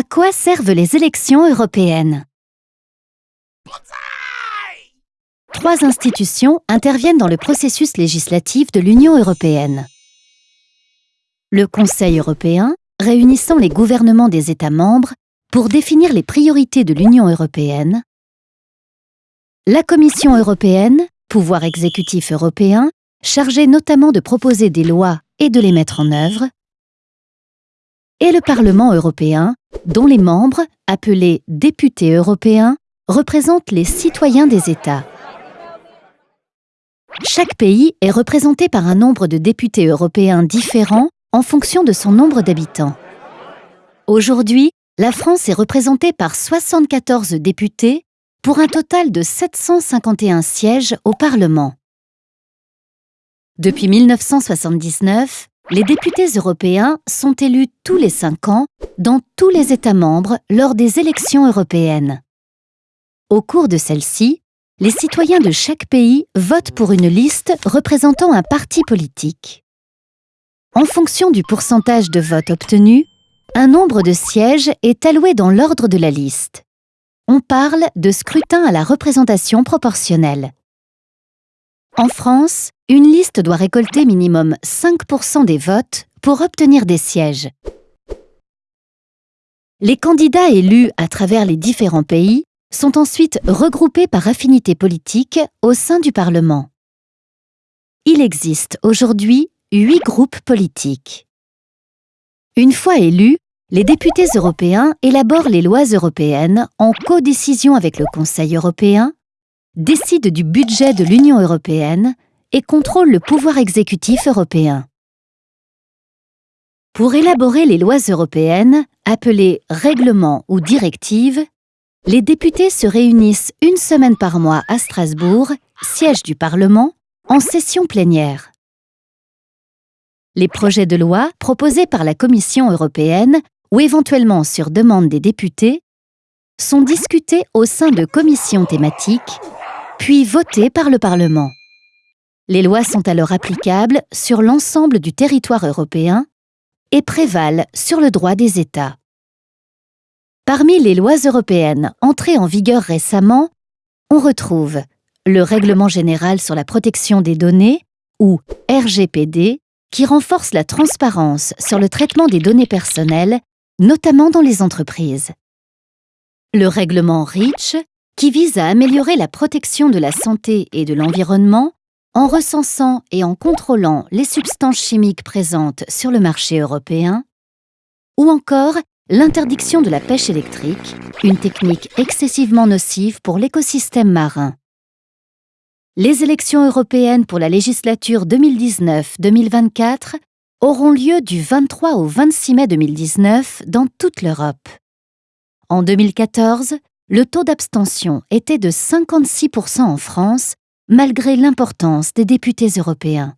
À quoi servent les élections européennes? Trois institutions interviennent dans le processus législatif de l'Union européenne. Le Conseil européen, réunissant les gouvernements des États membres pour définir les priorités de l'Union européenne. La Commission européenne, pouvoir exécutif européen, chargé notamment de proposer des lois et de les mettre en œuvre. Et le Parlement européen, dont les membres, appelés députés européens, représentent les citoyens des États. Chaque pays est représenté par un nombre de députés européens différents en fonction de son nombre d'habitants. Aujourd'hui, la France est représentée par 74 députés pour un total de 751 sièges au Parlement. Depuis 1979, les députés européens sont élus tous les cinq ans dans tous les États membres lors des élections européennes. Au cours de celles-ci, les citoyens de chaque pays votent pour une liste représentant un parti politique. En fonction du pourcentage de votes obtenus, un nombre de sièges est alloué dans l'ordre de la liste. On parle de scrutin à la représentation proportionnelle. En France, une liste doit récolter minimum 5% des votes pour obtenir des sièges. Les candidats élus à travers les différents pays sont ensuite regroupés par affinité politique au sein du Parlement. Il existe aujourd'hui huit groupes politiques. Une fois élus, les députés européens élaborent les lois européennes en codécision avec le Conseil européen, décident du budget de l'Union européenne et contrôlent le pouvoir exécutif européen. Pour élaborer les lois européennes, appelées règlements ou directives, les députés se réunissent une semaine par mois à Strasbourg, siège du Parlement, en session plénière. Les projets de loi proposés par la Commission européenne ou éventuellement sur demande des députés, sont discutés au sein de commissions thématiques, puis votés par le Parlement. Les lois sont alors applicables sur l'ensemble du territoire européen et prévalent sur le droit des États. Parmi les lois européennes entrées en vigueur récemment, on retrouve le Règlement général sur la protection des données, ou RGPD, qui renforce la transparence sur le traitement des données personnelles notamment dans les entreprises. Le règlement REACH, qui vise à améliorer la protection de la santé et de l'environnement en recensant et en contrôlant les substances chimiques présentes sur le marché européen, ou encore l'interdiction de la pêche électrique, une technique excessivement nocive pour l'écosystème marin. Les élections européennes pour la législature 2019-2024 auront lieu du 23 au 26 mai 2019 dans toute l'Europe. En 2014, le taux d'abstention était de 56% en France, malgré l'importance des députés européens.